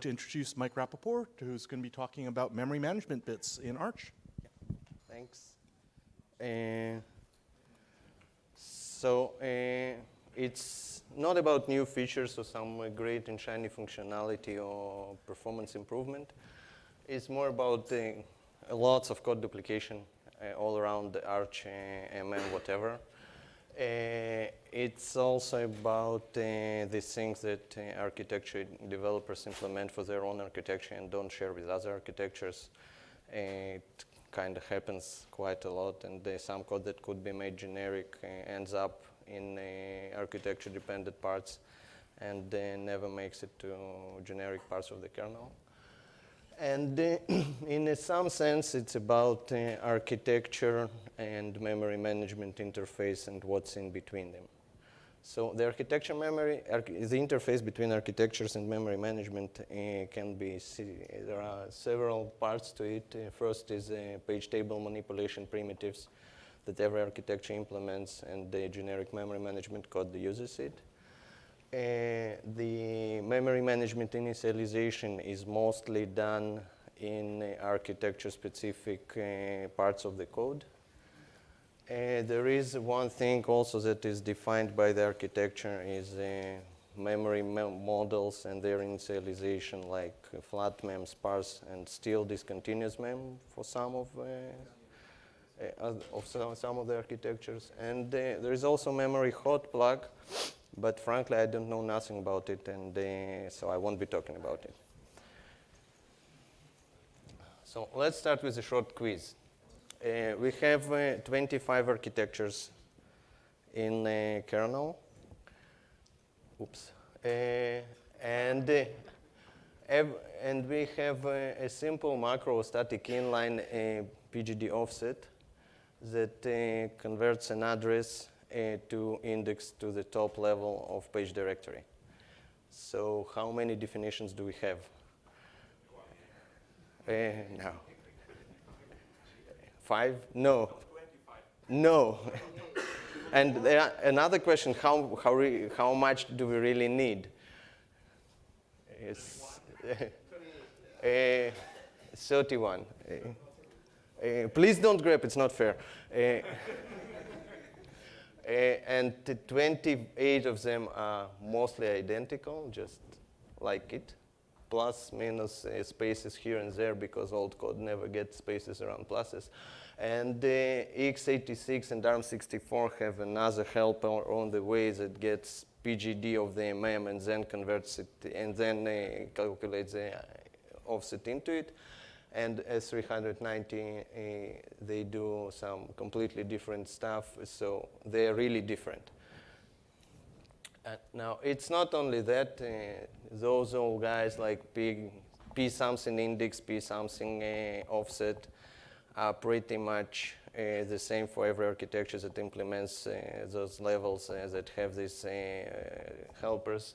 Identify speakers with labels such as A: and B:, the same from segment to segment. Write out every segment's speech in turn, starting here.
A: to introduce Mike Rapoport, who's going to be talking about memory management bits in Arch.
B: Thanks. Uh, so uh, it's not about new features or some great and shiny functionality or performance improvement. It's more about uh, lots of code duplication uh, all around the Arch, uh, whatever. Uh, it's also about uh, these things that uh, architecture developers implement for their own architecture and don't share with other architectures. it kind of happens quite a lot, and some code that could be made generic ends up in architecture-dependent parts and never makes it to generic parts of the kernel. And in some sense, it's about uh, architecture and memory management interface and what's in between them. So the architecture memory, the interface between architectures and memory management uh, can be, there are several parts to it. Uh, first is uh, page table manipulation primitives that every architecture implements and the generic memory management code uses it. Uh, the memory management initialization is mostly done in uh, architecture-specific uh, parts of the code. Uh, there is one thing also that is defined by the architecture is uh, memory models and their initialization like flat mem, sparse, and still discontinuous mem for some of, uh, of some, some, of the architectures. And there is also memory hot plug, but frankly, I don't know nothing about it, and uh, so I won't be talking about it. So let's start with a short quiz. Uh, we have uh, 25 architectures in uh, kernel. Oops. Uh, and, uh, and we have a simple macro static inline PGD offset that converts an address uh, to index to the top level of page directory. So how many definitions do we have? Uh, no. Five? No. No. and another question, how, how, how much do we really need? It's, uh, 31. Uh, uh, please don't grab, it's not fair. Uh, and 28 of them are mostly identical, just like it. Plus, minus uh, spaces here and there because old code never gets spaces around pluses. And uh, x86 and ARM64 have another helper on the way that gets PGD of the MM and then converts it and then uh, calculates the offset into it and S390, uh, they do some completely different stuff, so they're really different. Uh, now, it's not only that, uh, those old guys like P, P something index, P something offset are pretty much uh, the same for every architecture that implements those levels that have these helpers.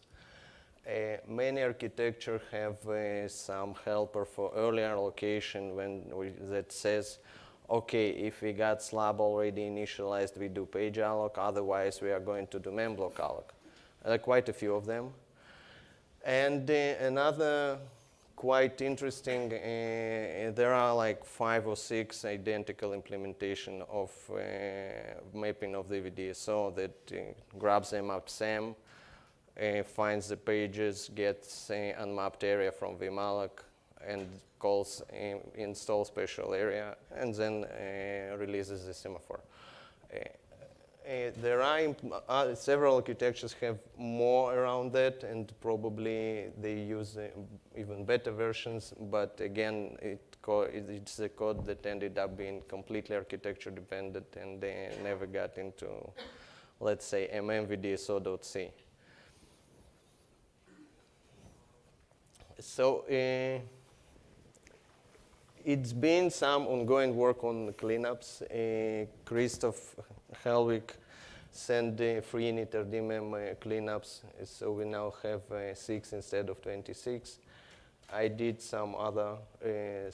B: Uh, many architecture have uh, some helper for earlier allocation when we, that says, okay, if we got slab already initialized, we do page alloc, otherwise we are going to do memblock alloc. There are quite a few of them. And uh, another quite interesting, uh, there are like five or six identical implementation of uh, mapping of the VDSO that uh, grabs them up SAM, uh, finds the pages, gets uh, unmapped area from vmalloc, and calls uh, install special area, and then uh, releases the semaphore. Uh, uh, there are several architectures have more around that, and probably they use even better versions. But again, it it's a code that ended up being completely architecture dependent, and they never got into, let's say, mmvdso.c. So uh, it's been some ongoing work on cleanups. Uh, Christoph Hellwig sent the free initrDMM DMM uh, cleanups, so we now have uh, six instead of 26. I did some other, uh,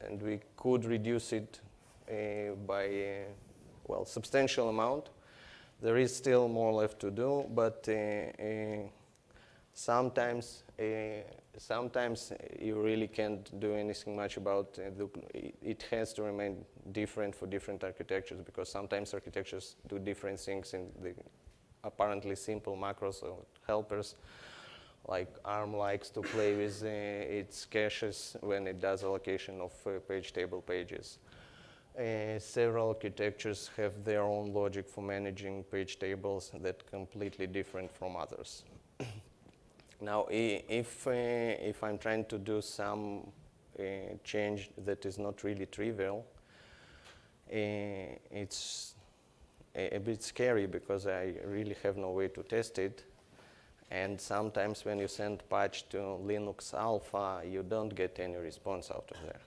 B: and we could reduce it uh, by, uh, well, substantial amount. There is still more left to do, but sometimes sometimes you really can't do anything much about it- it has to remain different for different architectures because sometimes architectures do different things in the apparently simple macros or helpers like ARM likes to play with uh, its caches when it does allocation of uh, page table pages. Uh, several architectures have their own logic for managing page tables that completely different from others. now, if, uh, if I'm trying to do some uh, change that is not really trivial, uh, it's a, a bit scary because I really have no way to test it. And sometimes when you send patch to Linux Alpha, you don't get any response out of there.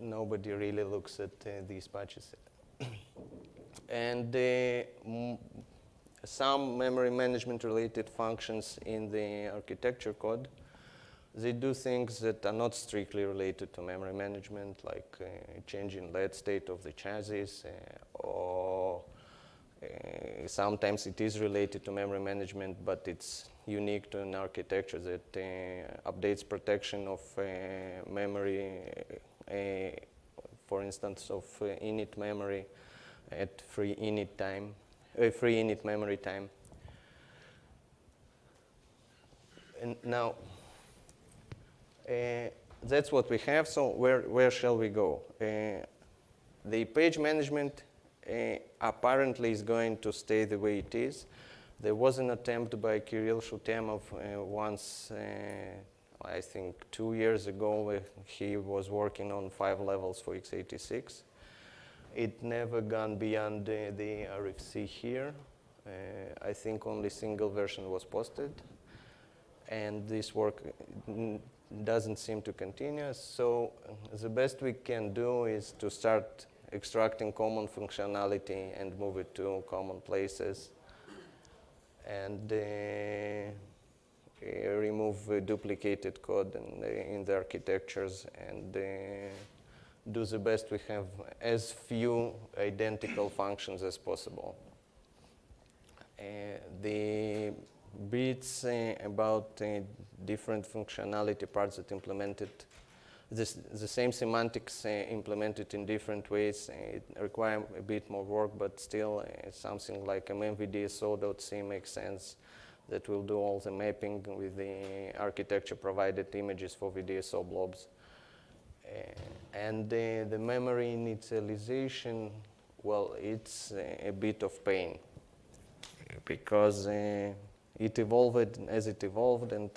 B: Nobody really looks at these patches. and some memory management related functions in the architecture code, they do things that are not strictly related to memory management, like uh, changing LED state of the chassis uh, or uh, sometimes it is related to memory management, but it's unique to an architecture that uh, updates protection of uh, memory, uh, for instance, of init memory at free init time, uh, free init memory time. And now, uh, that's what we have. So where where shall we go? Uh, the page management uh, apparently is going to stay the way it is. There was an attempt by Kirill Shutemov uh, once, uh, I think two years ago, he was working on five levels for x86. It never gone beyond uh, the RFC here. Uh, I think only single version was posted. And this work doesn't seem to continue. So uh, the best we can do is to start extracting common functionality and move it to common places and uh, remove uh, duplicated code in the, in the architectures and uh, do the best we have as few identical functions as possible. Uh, the bits uh, about uh, different functionality parts that implemented this, the same semantics uh, implemented in different ways. Uh, it require a bit more work, but still uh, something like mmvdso.c makes sense that will do all the mapping with the architecture provided images for VDSO blobs. Uh, and the memory initialization, well, it's uh, a bit of pain because uh, it evolved as it evolved and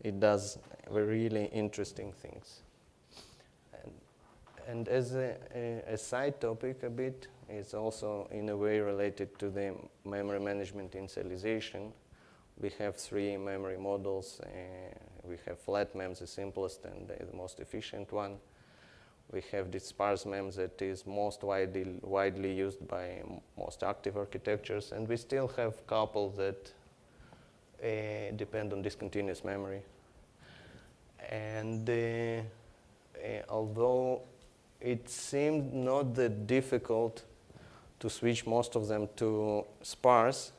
B: it does really interesting things. And, and as a, a, a, side topic a bit, it's also in a way related to the memory management initialization. We have three memory models. Uh, we have flat MEMS, the simplest and the most efficient one. We have this sparse MEMS that is most widely, widely used by most active architectures, and we still have couple that uh, depend on discontinuous memory. And uh, uh, although it seemed not that difficult to switch most of them to sparse,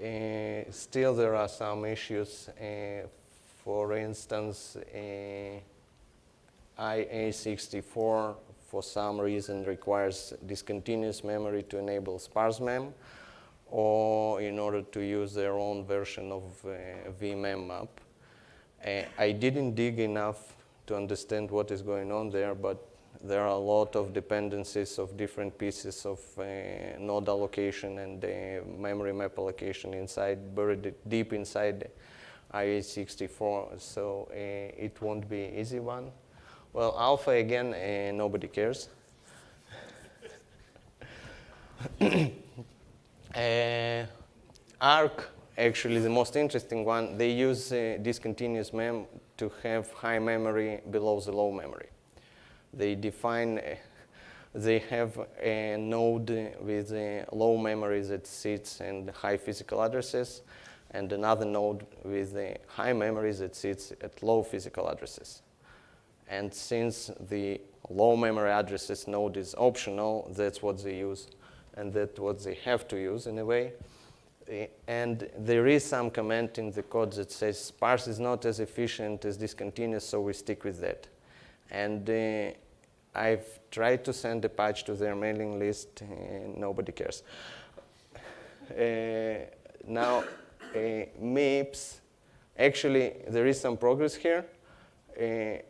B: uh, still there are some issues. Uh, for instance, uh, IA64 for some reason requires discontinuous memory to enable sparse mem or in order to use their own version of uh, vmem map. Uh, I didn't dig enough to understand what is going on there, but there are a lot of dependencies of different pieces of uh, node allocation and uh, memory map allocation inside, buried deep inside IA64, so uh, it won't be easy one. Well, alpha again, uh, nobody cares. uh, ARC, actually the most interesting one, they use discontinuous mem to have high memory below the low memory. They define, they have a node with a low memory that sits and high physical addresses and another node with the high memory that sits at low physical addresses. And since the low memory addresses node is optional, that's what they use, and that's what they have to use in a way. Eh, And there is some comment in the code that says sparse is not as efficient as discontinuous, so we stick with that. And uh, I've tried to send a patch to their mailing list, and nobody cares. Uh, now, MIPS, actually, there is some progress here. Uh,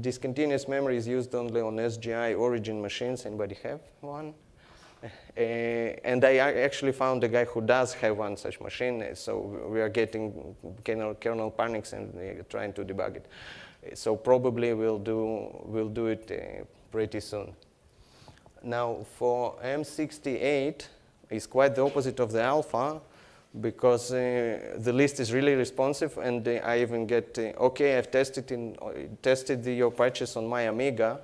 B: discontinuous memory is used only on SGI origin machines. Anybody have one? Uh, and I actually found a guy who does have one such machine, uh, so we are getting kernel, kernel panics and uh, trying to debug it. Uh, So probably we'll do, we'll do it uh, pretty soon. Now for M68, it's quite the opposite of the alpha because uh, the list is really responsive and uh, I even get, uh, okay, I've tested, in, uh, tested the, your patches on my Amiga,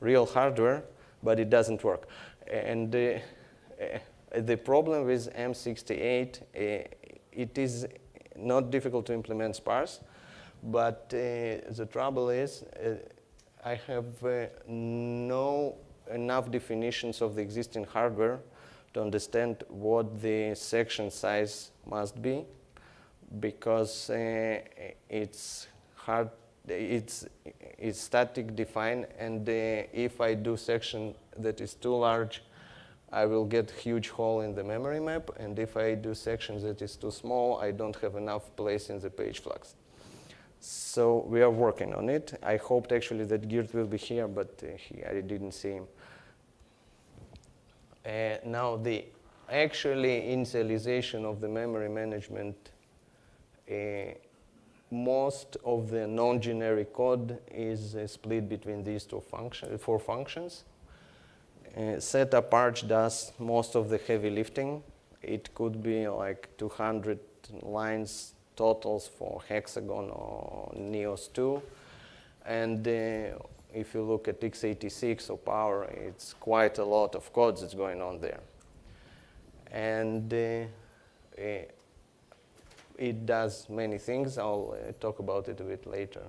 B: real hardware, but it doesn't work. And uh, uh, the problem with M68, uh, it is not difficult to implement sparse, but the trouble is I have no enough definitions of the existing hardware to understand what the section size must be because uh, it's hard it's it's static defined and uh, if I do section that is too large I will get huge hole in the memory map and if I do section that is too small I don't have enough place in the page flags. So we are working on it. I hoped actually that Geert will be here, but uh, he, I didn't see him. Uh, now the actually initialization of the memory management, uh, most of the non-generic code is uh, split between these two function, four functions. Uh, setup arch does most of the heavy lifting. It could be like 200 lines totals for Hexagon or Nios 2. And uh, if you look at x86 or Power, it's quite a lot of code that's going on there. And uh, uh, it does many things. I'll uh, talk about it a bit later.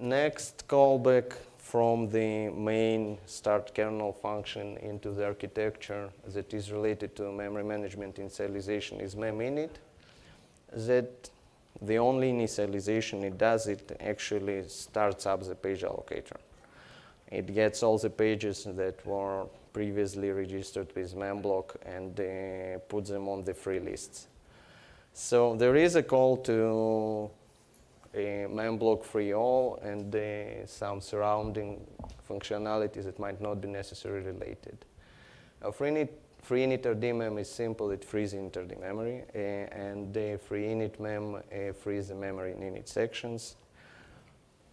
B: Next callback from the main start kernel function into the architecture that is related to memory management initialization is meminit. That the only initialization it does, it actually starts up the page allocator. It gets all the pages that were previously registered with memblock and uh, puts them on the free lists. So there is a call to a memblock free all and uh, some surrounding functionalities that might not be necessarily related. A free init, init RDMEM is simple, it frees init RD memory, uh, and the free init mem uh, frees the memory in init sections.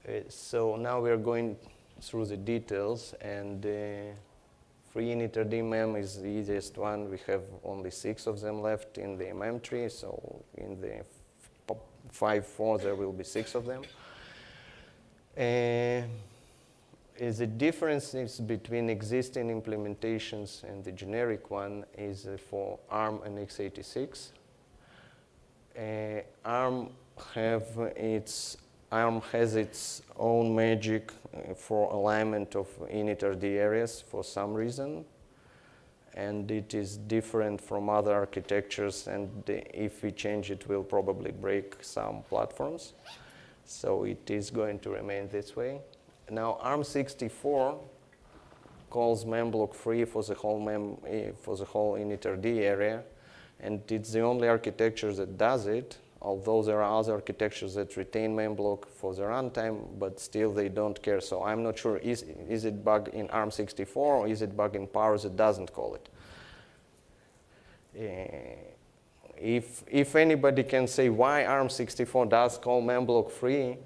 B: Uh, so now we're going through the details and free init RDMEM is the easiest one. We have only six of them left in the mem tree, so in the 5.4 there will be six of them. Is the differences between existing implementations and the generic one is uh, for ARM and x86. Uh, ARM have its ARM has its own magic uh, for alignment of init RD areas for some reason, and it is different from other architectures. And if we change it, will probably break some platforms. So it is going to remain this way. Now ARM64 calls memblock free for the whole mem eh, for the whole initRD area, and it's the only architecture that does it. Although there are other architectures that retain memblock for the runtime, but still they don't care. So I'm not sure is is it bug in ARM64 or is it bug in Power that doesn't call it. Uh, if if anybody can say why ARM64 does call memblock free,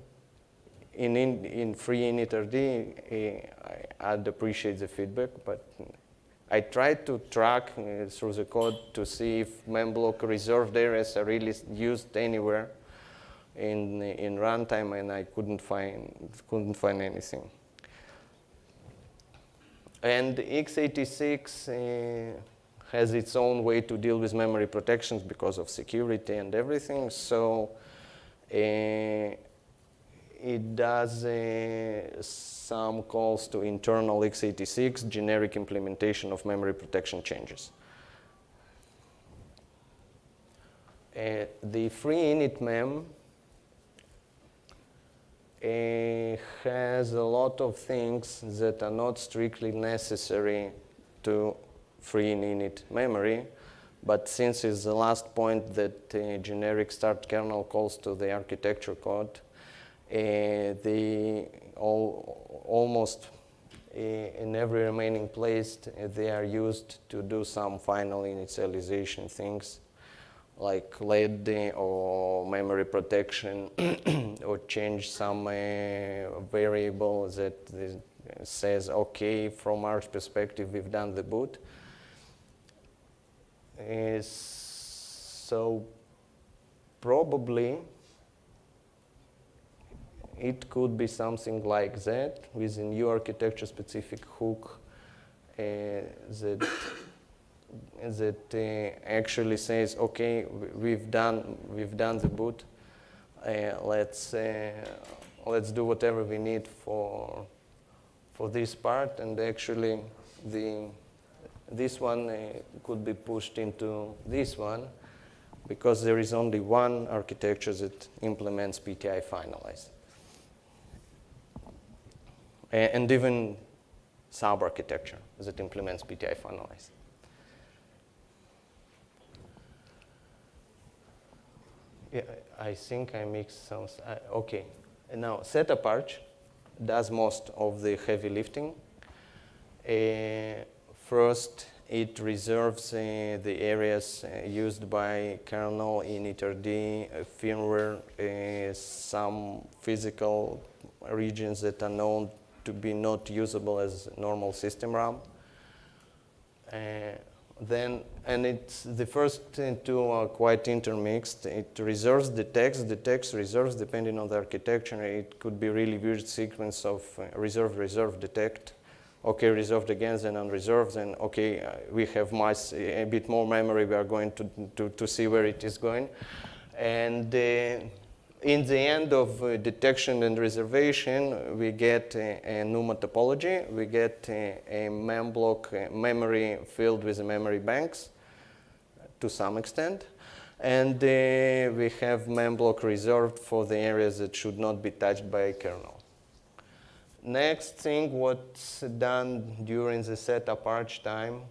B: in, in, in free initRD, uh, I'd appreciate the feedback, but I tried to track uh, through the code to see if memblock reserved areas are really used anywhere in, in runtime, and I couldn't find, couldn't find anything. And x86 uh, has its own way to deal with memory protections because of security and everything, so uh, it does uh, some calls to internal x86 generic implementation of memory protection changes. Uh, the free init mem uh, has a lot of things that are not strictly necessary to free in init memory, but since it's the last point that uh, generic start kernel calls to the architecture code, uh, the all, almost uh, in every remaining place uh, they are used to do some final initialization things like LED or memory protection or change some uh, variable that says okay from our perspective we've done the boot. Is so probably it could be something like that with a new architecture specific hook uh, that that uh, actually says okay we've done we've done the boot uh, let's uh, let's do whatever we need for for this part and actually the this one uh, could be pushed into this one because there is only one architecture that implements PTI finalize. And even sub-architecture that implements PTI finalize. Yeah, I think I mixed some, uh, okay. Now, setup arch does most of the heavy lifting. Uh, First, it reserves uh, the areas uh, used by kernel in iterd, uh, firmware, uh, some physical regions that are known to be not usable as normal system RAM. Uh, then, and it's the first two are quite intermixed. It reserves the text. The text reserves depending on the architecture. It could be really weird sequence of uh, reserve, reserve, detect okay, reserved again, then unreserved, then okay, uh, we have much, a bit more memory, we are going to, to, to see where it is going. And uh, in the end of uh, detection and reservation, we get a, a NUMA topology, we get a, a mem block memory filled with memory banks to some extent. And uh, we have mem block reserved for the areas that should not be touched by a kernel. Next thing, what's done during the setup arch time,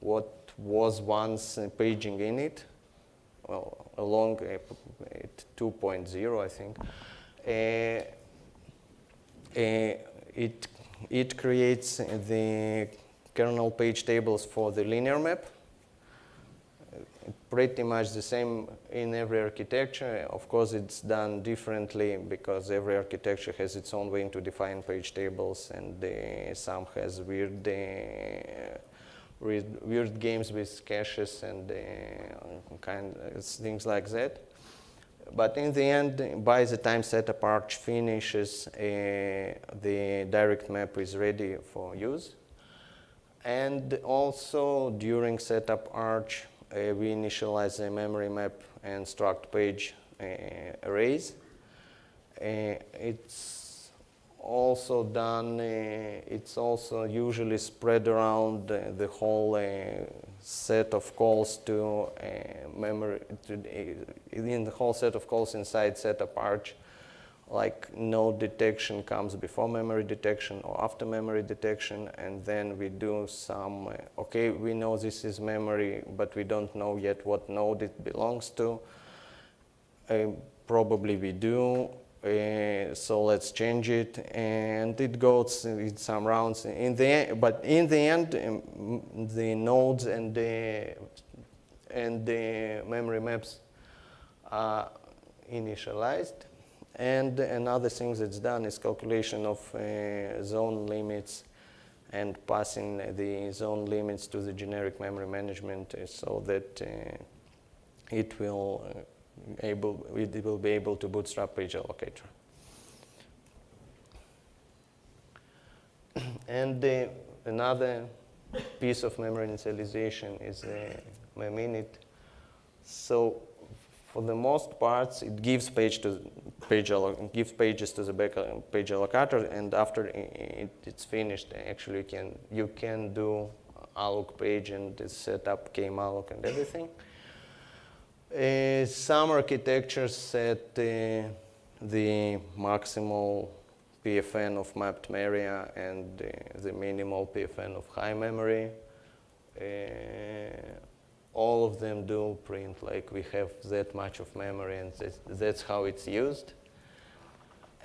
B: what was once paging init, well, along uh, 2.0, I think, uh, uh, it, it creates the kernel page tables for the linear map pretty much the same in every architecture. Of course, it's done differently because every architecture has its own way to define page tables, and uh, some has weird, uh, weird, weird, games with caches and uh, kind of things like that. But in the end, by the time setup arch finishes, uh, the direct map is ready for use. And also during setup arch, uh, we initialize a memory map and struct page uh, arrays. Uh, it's also done, eh, it's also usually spread around eh, the whole eh, set of calls to memory, to, in the whole set of calls inside setup arch like node detection comes before memory detection or after memory detection and then we do some okay we know this is memory but we don't know yet what node it belongs to. Uh, probably we do uh, so let's change it and it goes in some rounds. In the but in the end um, the nodes and the and the memory maps are initialized. And another thing that's done is calculation of uh, zone limits and passing the zone limits to the generic memory management uh, so that uh, it will able it will be able to bootstrap page allocator. and another piece of memory initialization is uh, meminit. So for the most parts, it gives page to page gives pages to the back page allocator, and after it, it's finished, actually you can you can do alloc page and set up kmalloc and everything. Uh, some architectures set uh, the maximal PFN of mapped area and uh, the minimal PFN of high memory. Uh, all of them do print like we have that much of memory and that's, that's how it's used.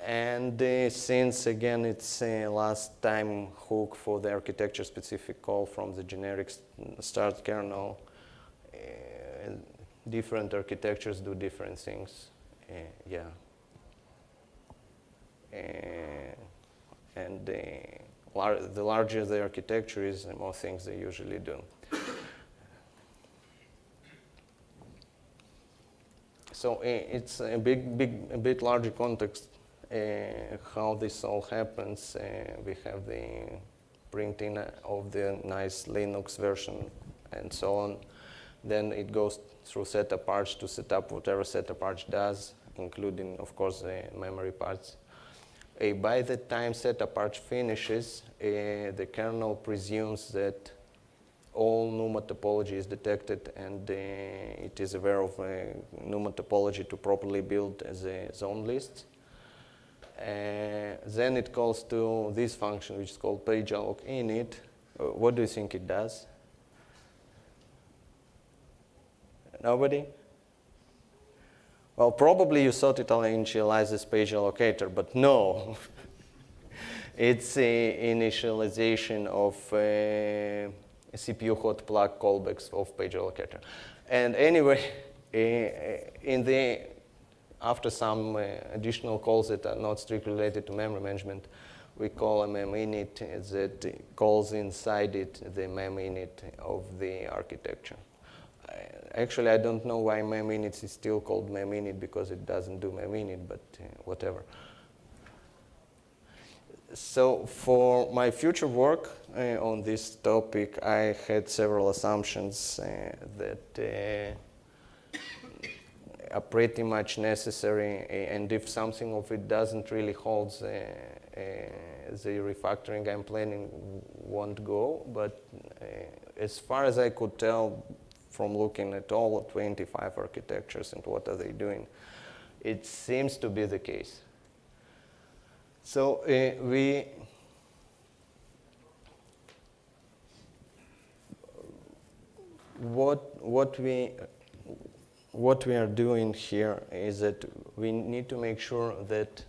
B: And uh, since again it's a last time hook for the architecture specific call from the generic start kernel, uh, different architectures do different things. Uh, yeah. Uh, and lar the larger the architecture is, the more things they usually do. So it's a big, big, a bit larger context how this all happens. We have the printing of the nice Linux version and so on. Then it goes through setup arch to set up whatever setup arch does, including, of course, the memory parts. Uh, by the time setup arch finishes, uh, the kernel presumes that all NUMA topology is detected and uh, it is aware of NUMA topology to properly build the zone lists. Then it calls to this function, which is called pagealloc init. Uh, what do you think it does? Nobody? Well, probably you thought it initializes page allocator, but no. it's an initialization of uh, CPU hot plug callbacks of page allocator. And anyway, uh, in the after some uh, additional calls that are not strictly related to memory management, we call a meminit that calls inside it the meminit of the architecture. Actually, I don't know why meminit is still called meminit because it doesn't do meminit, but uh, whatever. So for my future work uh, on this topic, I had several assumptions uh, that uh, are pretty much necessary. And if something of it doesn't really hold, uh, uh, the refactoring I'm planning won't go. But uh, as far as I could tell from looking at all 25 architectures and what are they doing, it seems to be the case. So uh, we what what we what we are doing here is that we need to make sure that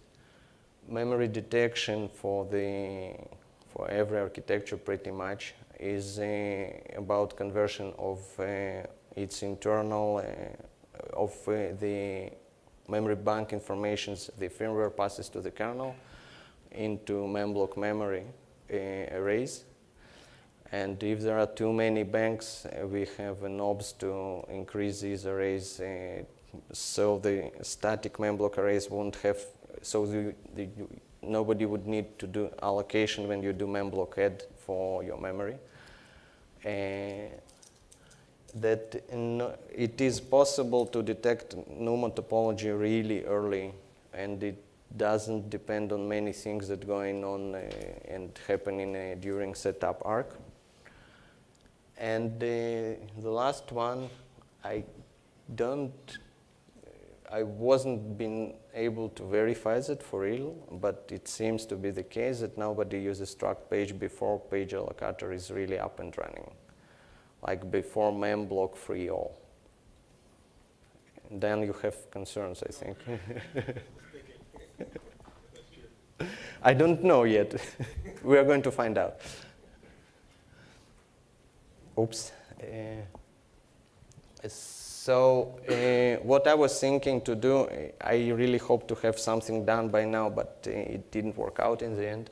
B: memory detection for the for every architecture pretty much is uh, about conversion of uh, its internal uh, of the memory bank informations the firmware passes to the kernel into memblock memory arrays. And if there are too many banks, we have knobs to increase these arrays so the static memblock arrays won't have, so the, the, nobody would need to do allocation when you do memblock add for your memory. Uh, that it is possible to detect NUMA topology really early and it doesn't depend on many things that going on uh, and happening uh, during setup arch. And the, the last one, I don't, I wasn't been able to verify that for real, but it seems to be the case that nobody uses struct page before page allocator is really up and running, like before memblock free all. And then you have concerns, I think. I don't know yet. we are going to find out. Oops. Uh, so uh, what I was thinking to do, I really hope to have something done by now, but uh, it didn't work out in the end.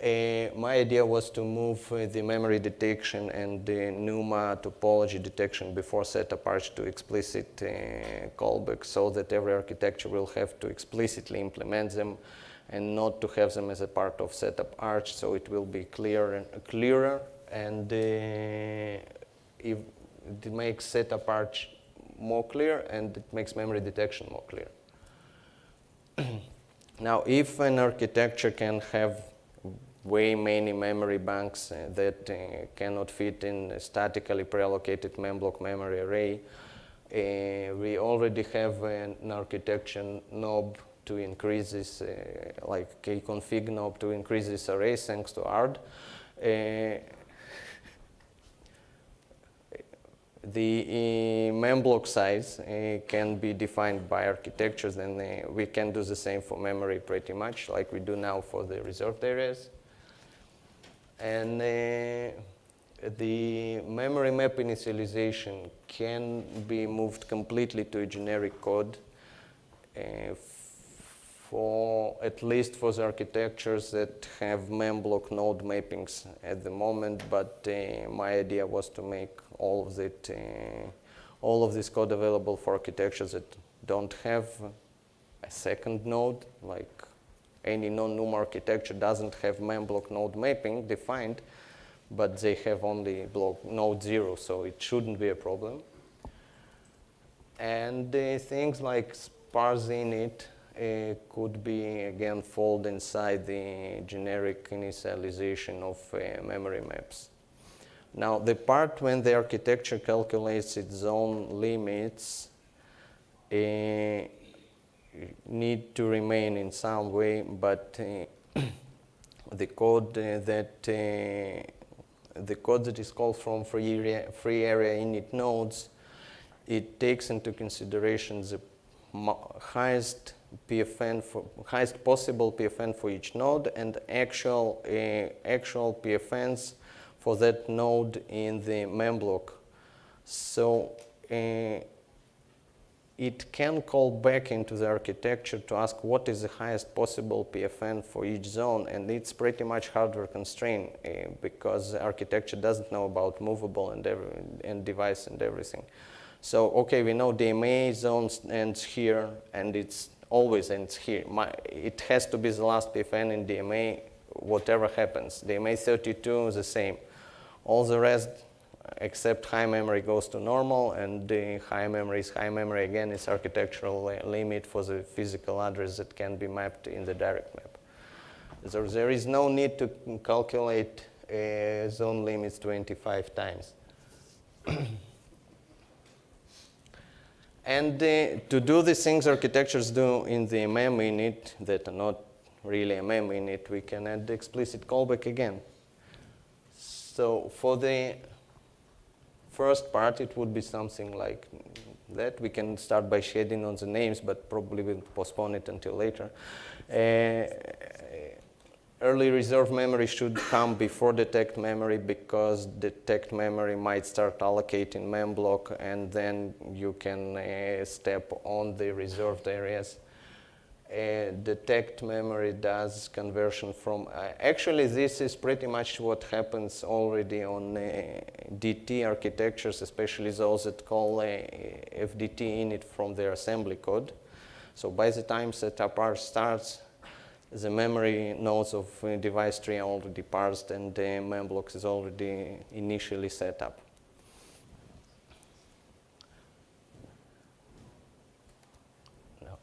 B: Uh, my idea was to move the memory detection and the NUMA topology detection before setup arch to explicit uh, callback so that every architecture will have to explicitly implement them and not to have them as a part of setup arch so it will be clear and, clearer and if it makes setup arch more clear and it makes memory detection more clear. now, if an architecture can have way many memory banks uh, that uh, cannot fit in a statically pre-allocated memblock memory array, Uh, we already have an architecture knob to increase this, uh, like a config knob to increase this array thanks to ARD. Uh, the uh, memblock size uh, can be defined by architectures and uh, we can do the same for memory pretty much like we do now for the reserved areas. And the memory map initialization can be moved completely to a generic code uh, for at least for the architectures that have memblock node mappings at the moment, but uh, my idea was to make all of it, uh, all of this code available for architectures that don't have a second node, like any non-NUM architecture doesn't have memblock node mapping defined, but they have only block node zero, so it shouldn't be a problem. And uh, things like sparse init uh, could be again fold inside the generic initialization of uh, memory maps. Now the part when the architecture calculates its own limits uh, need to remain in some way, but uh, the code uh, that the code that is called from free area, free area init nodes, it takes into consideration the highest PFN for highest possible PFN for each node and actual uh, actual PFNs for that node in the memblock. So uh, it can call back into the architecture to ask what is the highest possible PFN for each zone, and it's pretty much hardware constrained uh, because the architecture doesn't know about movable and, every, and device and everything. So, okay, we know DMA zones ends here, and it's always ends here. My, it has to be the last PFN in DMA, whatever happens. DMA 32 is the same. All the rest, except high memory, goes to normal, and the high memory is high memory. Again, it's architectural limit for the physical address that can be mapped in the direct map. So there is no need to calculate uh, zone limits 25 times. And uh, to do the things architectures do in the MM init that are not really MM init, we can add explicit callback again. So for the first part, it would be something like that. We can start by shading on the names, but probably we'll postpone it until later. Uh, early reserve memory should come before detect memory because detect memory might start allocating mem block and then you can uh, step on the reserved areas. Uh, detect memory does conversion from, uh, actually this is pretty much what happens already on uh, DT architectures, especially those that call uh, FDT init from their assembly code. So by the time setup R starts, the memory nodes of uh, device tree are already parsed and the memblocks is already initially set up. No.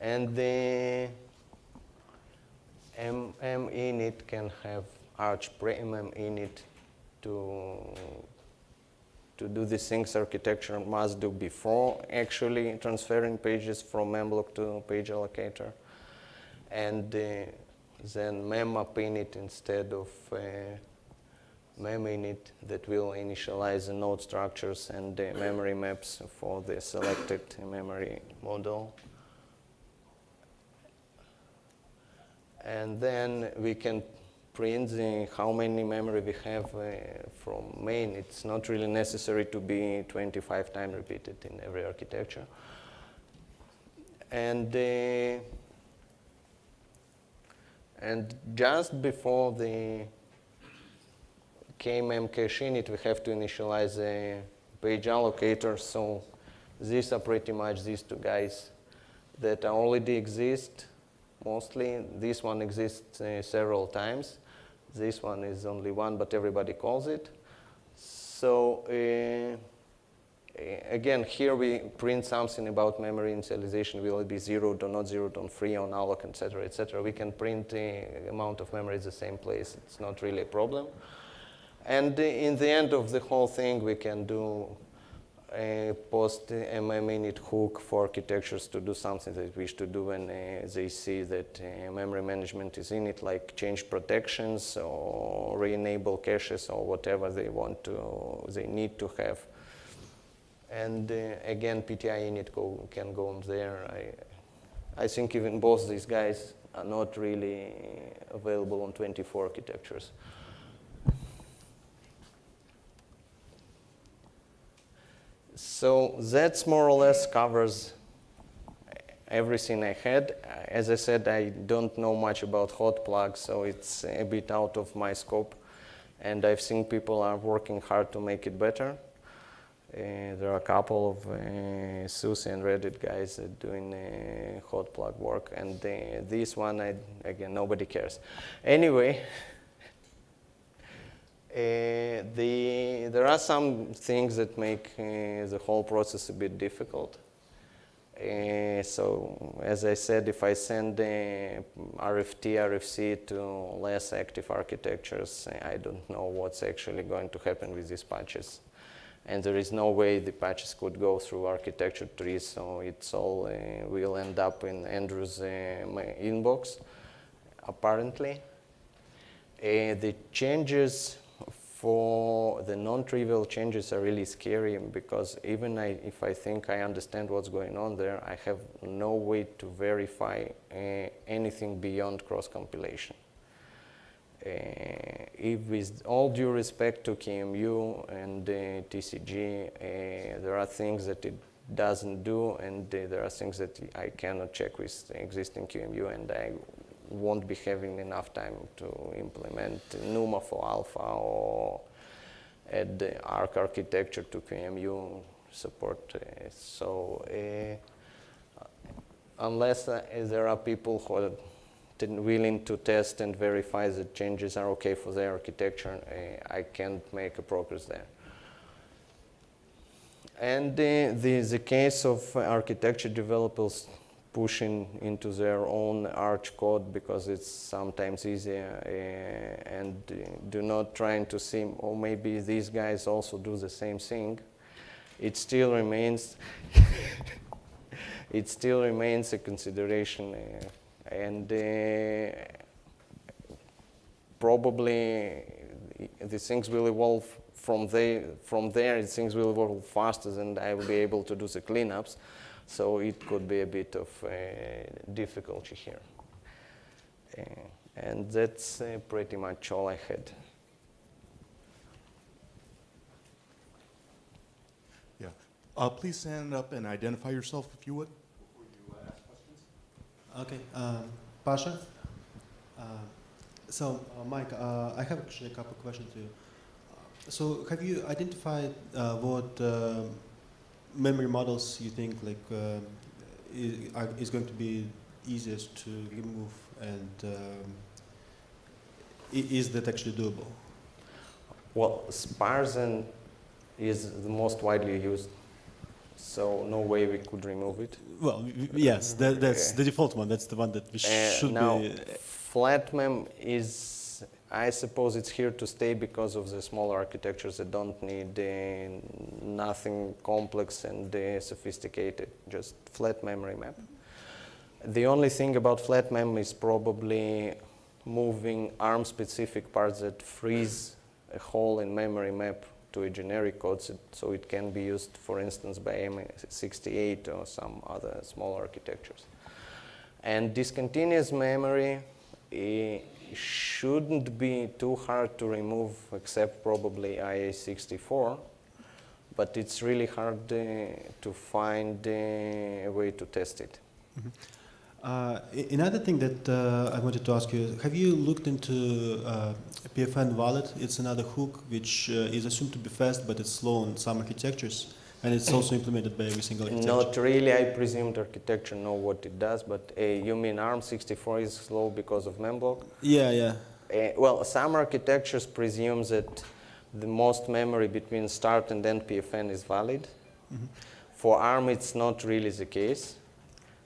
B: And the MM init can have arch pre-MM init to to do the things architecture must do before actually transferring pages from memblock to page allocator and uh, then memmap init instead of uh, mem init that will initialize the node structures and the memory maps for the selected memory model. And then we can print the, how many memory we have uh, from main. It's not really necessary to be 25 times repeated in every architecture. And uh, and just before the kmem cache init, we have to initialize a page allocator. So these are pretty much these two guys that already exist mostly. This one exists uh, several times. This one is only one, but everybody calls it. So uh, again, here we print something about memory initialization. Will it be zero, do not zero, don't free, on alloc, etc., etc. We can print the amount of memory at the same place. It's not really a problem. And in the end of the whole thing, we can do uh, post MM init hook for architectures to do something they wish to do when uh, they see that uh, memory management is in it, like change protections or re-enable caches or whatever they want to, they need to have. And uh, again, PTI init go, can go on there. I, I think even both these guys are not really available on 24 architectures. So that's more or less covers everything I had. As I said, I don't know much about hot plugs, so it's a bit out of my scope. And I've seen people are working hard to make it better. Uh, there are a couple of uh, SUSE and Red Hat guys doing uh, hot plug work, and uh, this one, I, again, nobody cares. Anyway, the, there are some things that make uh, the whole process a bit difficult. Uh, so, as I said, if I send RFT, RFC to less active architectures, I don't know what's actually going to happen with these patches. And there is no way the patches could go through architecture trees, so it's all uh, will end up in Andrew's uh, inbox, apparently. the changes for the non-trivial changes are really scary because even I, if I think I understand what's going on there, I have no way to verify uh, anything beyond cross-compilation. Uh, if with all due respect to QEMU and uh, TCG, uh, there are things that it doesn't do and there are things that I cannot check with existing QEMU and I won't be having enough time to implement NUMA for alpha or add the ARC architecture to QEMU support. So uh, unless uh, there are people who are willing to test and verify that changes are okay for their architecture, uh, I can't make a progress there. And the, the case of architecture developers pushing into their own Arch code because it's sometimes easier uh, and do not trying to see, or maybe these guys also do the same thing. It still remains, it still remains a consideration uh, and uh, probably the things will evolve from, they, from there, things will evolve faster than I will be able to do the cleanups. So it could be a bit of uh, difficulty here. Uh, and that's uh, pretty much all I had.
A: Yeah. Uh, please stand up and identify yourself if you would.
C: Okay, um, Pasha. Uh, so, uh, Mike, uh, I have actually a couple of questions to you. So, have you identified what um, memory models you think like uh, is, going to be easiest to remove and um, is that actually doable?
B: Well, SparseMem is the most widely used, so no way we could remove it.
C: Well, yes, that, that's the default one. That's the one that we uh, should
B: now,
C: be.
B: FlatMem is I suppose it's here to stay because of the smaller architectures that don't need uh, nothing complex and uh, sophisticated, just flat memory map. The only thing about flat mem is probably moving ARM-specific parts that frees a hole in memory map to a generic code so it can be used, for instance, by M68 or some other small architectures. And discontinuous memory uh, shouldn't be too hard to remove except probably IA64 but it's really hard uh, to find uh, a way to test it. Mm -hmm.
C: uh, another thing that uh, I wanted to ask you, have you looked into uh, PFN valid? It's another hook which uh, is assumed to be fast but it's slow on some architectures. And it's also implemented by every single architecture?
B: Not really. I presume the architecture know what it does, but uh, you mean ARM64 is slow because of Memblock?
C: Yeah, yeah.
B: Uh, well, some architectures presume that the most memory between start and end PFN is valid. Mm -hmm. For ARM, it's not really the case.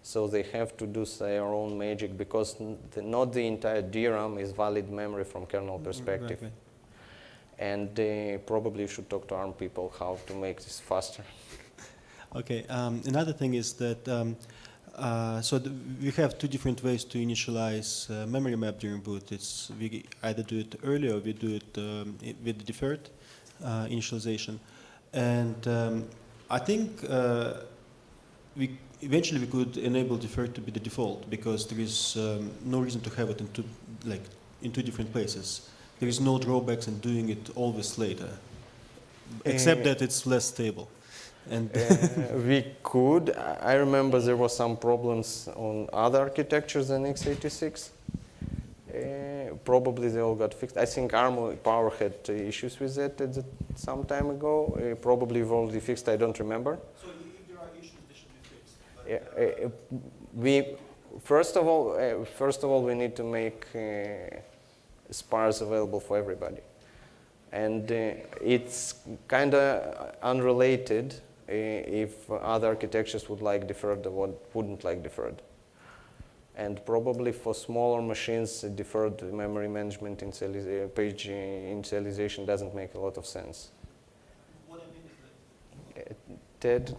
B: So they have to do their own magic because the, not the entire DRAM is valid memory from kernel perspective. Right, right. And uh, probably should talk to ARM people how to make this faster.
C: Okay. Um, another thing is that um, uh, so th- we have two different ways to initialize uh, memory map during boot. It's we either do it early or we do it um, with deferred uh, initialization, and um, I think uh, we eventually we could enable deferred to be the default because there is um, no reason to have it in two like in two different places. There is no drawbacks in doing it always later, except
B: Uh,
C: that it's less stable. And
B: Uh, we could. I I remember there were some problems on other architectures than x86. Uh, probably they all got fixed. I think ARM Power had uh, issues with that at the, some time ago. Uh, probably we've already fixed. I don't remember.
C: So if there are issues, they should be fixed.
B: Yeah, uh, uh, we first of all, uh, first of all, we need to make uh, SPARS available for everybody, and uh, it's kind of unrelated uh, if other architectures would like deferred or what wouldn't like deferred. And probably for smaller machines, deferred memory management initializa- uh, page initialization doesn't make a lot of sense.
C: What I mean is that
B: Ted,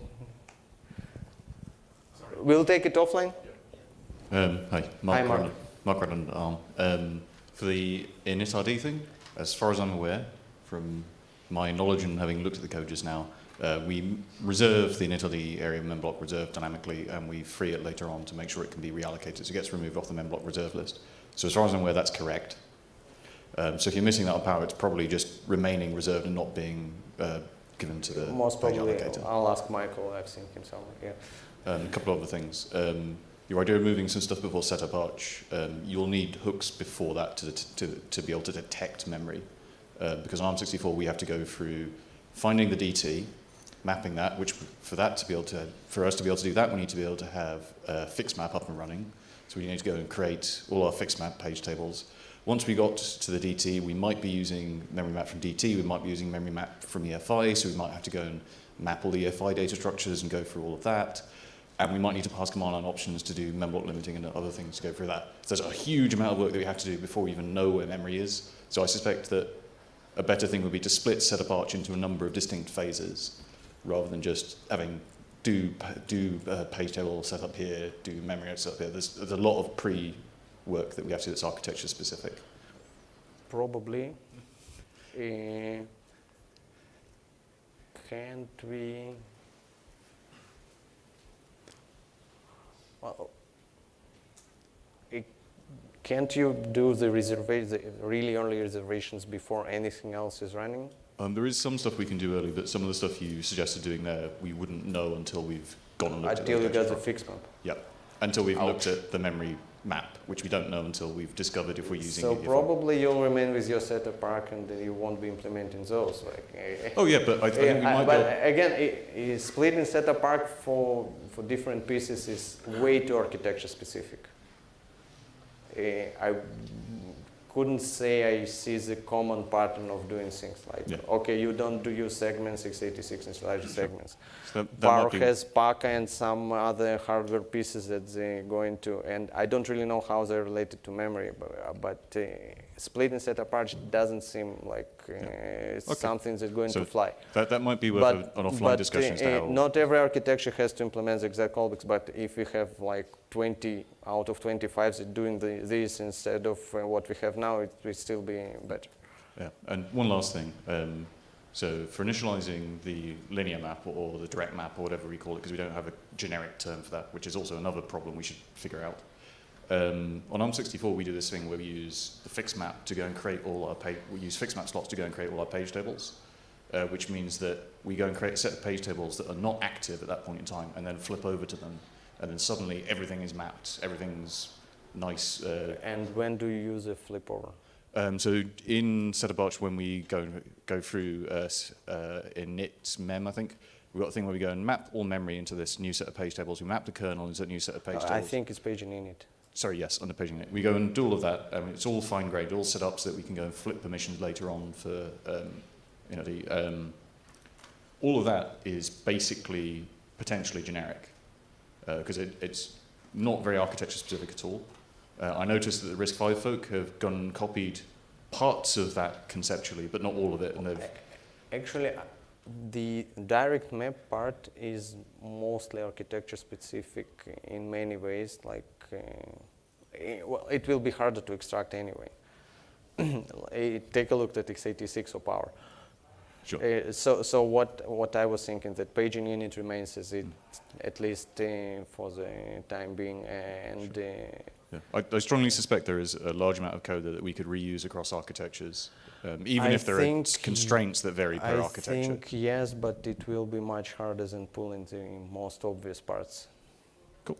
B: we'll take it offline.
D: Um, hi, Mark.
B: Hi, Mark.
D: Rowland- Mark Rutland, Arm. Um, for the initRD thing, as far as I'm aware, from my knowledge and having looked at the code just now, uh, we reserve the initRD area memblock reserve dynamically, and we free it later on to make sure it can be reallocated. So it gets removed off the memblock reserve list. So as far as I'm aware, that's correct. Um, so if you're missing that on power, it's probably just remaining reserved and not being uh, given to the
B: Most
D: page
B: probably,
D: allocator.
B: I'll ask Michael. I've seen him somewhere. Yeah.
D: Um, a couple of other things. Um, your idea of moving some stuff before setup arch, um, you'll need hooks before that to, to, to be able to detect memory. Uh, because on ARM64, we have to go through finding the DT, mapping that, which for that to be able to, for us to be able to do that, we need to be able to have a fixed map up and running. So we need to go and create all our fixed map page tables. Once we got to the DT, we might be using memory map from DT, we might be using memory map from EFI, so we might have to go and map all the EFI data structures and go through all of that. And we might need to pass command line options to do memblock limiting and other things to go through that. So there's a huge amount of work that we have to do before we even know where memory is. So I suspect that a better thing would be to split setup arch into a number of distinct phases rather than just having do, do uh, page table setup here, do memory setup here. There's, there's a lot of pre-work that we have to do that's architecture specific.
B: Probably. Uh, can't we? Well, it, can't you do the reserva- the really only reservations before anything else is running?
D: Um, there is some stuff we can do early, but some of the stuff you suggested doing there, we wouldn't know until we've gone and looked
B: Until
D: at the
B: get the
D: architecture.
B: fix map.
D: Yep. Until we've looked at the memory map, which we don't know until we've discovered if we're using
B: So
D: it.
B: probably you'll remain with your setup arch and then you won't be implementing those. Like, eh,
D: Oh yeah, but I, I think we might
B: but
D: go.
B: again, i- i- splitting setup arch for, for different pieces is way too architecture specific. Eh, I couldn't say I see the common pattern of doing things like,
D: Yeah.
B: okay, you don't do your segments, x86 and large segments.
D: So that, that
B: Power
D: might
B: has PACA and some other hardware pieces that they're going to, and I don't really know how they're related to memory, but, uh, but uh, splitting setup apart doesn't seem like uh, it's
D: Okay.
B: something that's going
D: So
B: to fly.
D: that, that might be worth
B: But,
D: a- an offline
B: but,
D: discussion
B: uh, not every architecture has to implement the exact callbacks, but if we have like 20 out of 25 that doing the, this instead of uh, what we have now, it will still be better.
D: Yeah, and one last thing. Um, so for initializing the linear map or, or the direct map or whatever we call it, because we don't have a generic term for that, which is also another problem we should figure out. Um, on ARM64, we do this thing where we use the fixed map to go and create all our page. We use fixed map slots to go and create all our page tables, uh, which means that we go and create a set of page tables that are not active at that point in time, and then flip over to them, and then suddenly everything is mapped. Everything's nice. Uh,
B: And when do you use a flip over?
D: um, so in Setup Arch, when we go go through uh, uh, in NIT mem, I think we've got a thing where we go and map all memory into this new set of page tables. We map the kernel into a new set of page
B: Uh,
D: tables.
B: I think it's paging init.
D: Sorry, yes, under paging init. We go and do all of that. Um, it's all fine grained, all set up so that we can go and flip permissions later on for um, you know the. Um, all of that is basically potentially generic because it, it's not very architecture specific at all. Uh, I noticed that the RISC-V folk have gone and copied parts of that conceptually, but not all of it. And they've
B: Actually, uh, the direct map part is mostly architecture specific in many ways. Like, uh, well, it will be harder to extract anyway. Eh, Take a look at x86 or power.
D: Sure.
B: Uh, so, so what what I was thinking that paging init remains as it at least uh, for the time being, and uh,
D: Yeah. I, I strongly suspect there is a large amount of code that we could reuse across architectures, um, even
B: I
D: if there are constraints that vary per
B: I
D: architecture.
B: I think yes, but it will be much harder than pulling the most obvious parts.
D: Cool.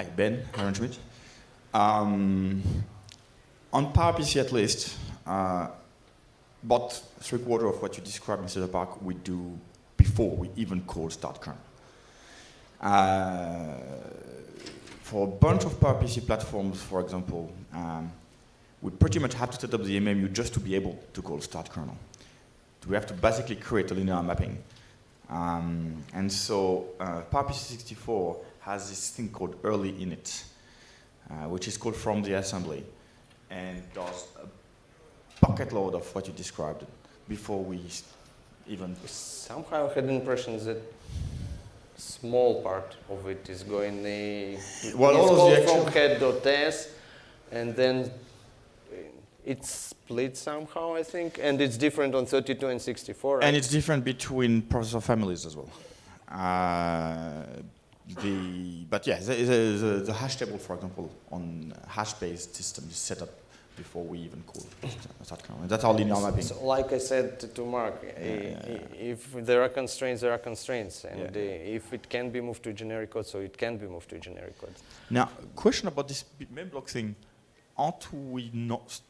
E: Hi, Ben Herrenschmidt. Um, on PowerPC at least, uh, about three quarter of what you described, Mr. Park, we do before we even call start kernel. Uh, for a bunch of PowerPC platforms, for example, um, we pretty much have to set up the MMU just to be able to call start kernel. We have to basically create a linear mapping. Um, and so uh, PowerPC 64 has this thing called early init, uh, which is called from the assembly, and does a bucket load of what you described before we even.
B: Somehow I had the impression that small part of it is going the
E: Well, all of the
B: from head.s and then it's split somehow I think and it's different on 32 and 64 right?
E: And it's different between processor families as well. Uh, the, but yeah, the, the, the, the hash table, for example, on hash-based system is set up before we even call start kernel. And that's our linear mapping.
B: So like I said to, to Mark, i-
E: yeah,
B: i- if there are constraints, there are constraints, and
E: Yeah.
B: uh, if it can be moved to generic code, so it can be moved to generic code.
E: Now, question about this memblock thing. Aren't we not,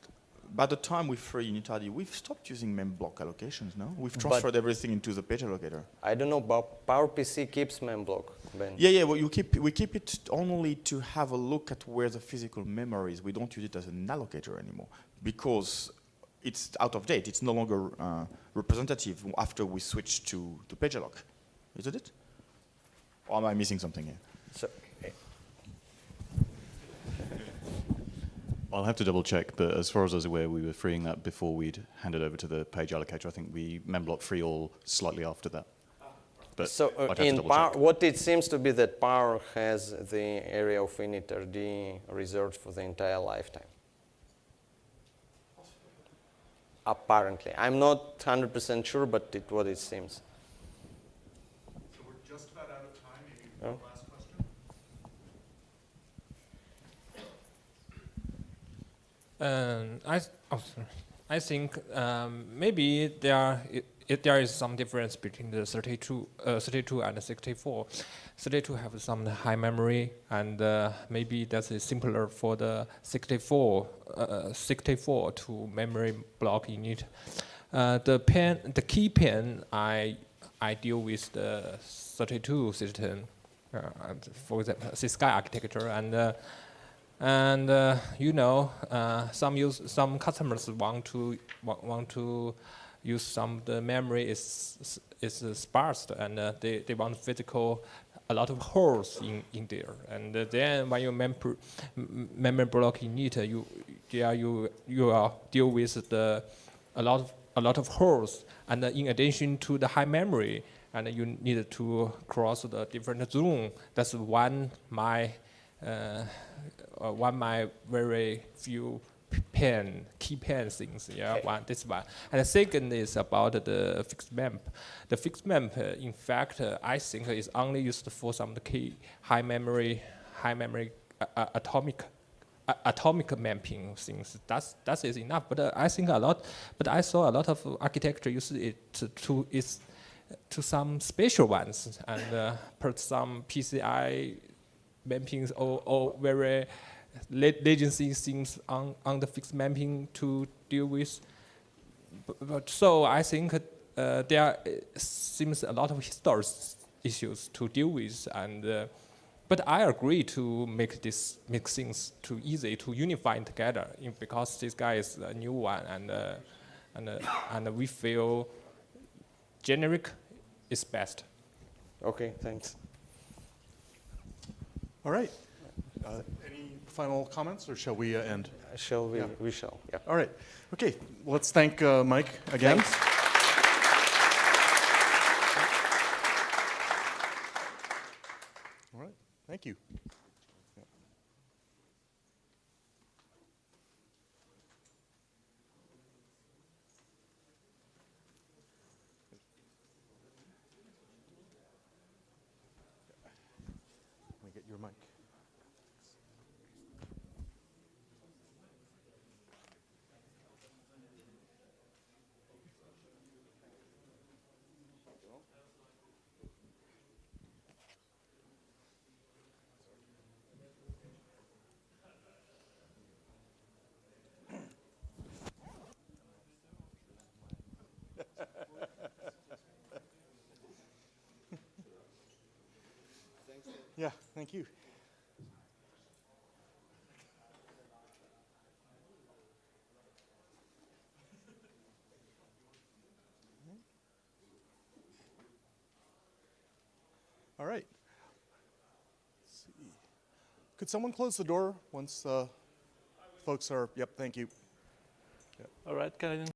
E: by the time we free initrd, we've stopped using mem block allocations, no? We've
B: But-
E: transferred everything into the page allocator.
B: I don't know, but PowerPC keeps memblock, Ben.
E: Yeah, yeah, well, you keep, we keep it only to have a look at where the physical memory is. We don't use it as an allocator anymore because it's out of date. It's no longer uh, representative after we switch to, to PageAlloc. Isn't it? Or am I missing something here?
B: So,
D: I'll have to double check, but as far as I was aware, we were freeing that before we'd handed over to the page allocator. I think we memblock free all slightly after that. But
B: so uh,
D: I'd have to
B: in Power, what it seems to be that Power has the area of initrd reserved for the entire lifetime. Apparently, I'm not 100% sure, but it what it seems.
A: So we're just about out of time. Maybe
B: one
A: last question.
F: Um, I, oh. I think um, maybe there are, it, it, there is some difference between the 32, uh, 32 and 64. 32 have some high memory, and uh, maybe that's simpler for the 64, uh, 64 to memory block unit. Uh, the pen, the key pen, I I deal with the 32 system, uh, for example, Cisco architecture, and uh, and uh, you know, uh, some use some customers want to want, to use some the memory is is uh, sparse and uh, they, they want physical a lot of holes in, in there. And uh, then when you member memory block in it uh, you yeah you you are deal with the a lot of a lot of holes. And uh, in addition to the high memory and you need to cross the different zone that's one my uh, uh, one my very few pen key pen things. Yeah,
B: Okay.
F: one this one. And the second is about the fixed map. The fixed map, uh, in fact, uh, I think is only used for some of the key high memory, high memory uh, uh, atomic. Atomic mapping things that's that is enough, but uh, I think a lot. But I saw a lot of architecture use it to, to its to some special ones and uh, put some PCI mappings or, or very la- latency things on, on the fixed mapping to deal with. But, but so I think uh, there uh, seems a lot of historic issues to deal with, and uh, but I agree to make this make things too easy to unify together because this guy is a new one and. Uh, and uh, and we feel generic is best.
B: Okay, thanks.
A: All right. Uh, any final comments, or shall we uh, end?
B: Shall we?
A: Yeah.
B: We shall. Yeah.
A: All right. Okay. Let's thank uh, Mike again.
B: Thanks.
A: All right. Thank you. Let me get your mic. Yeah, thank you. All right. Could someone close the door once uh, folks are, yep, thank you.
G: All right, I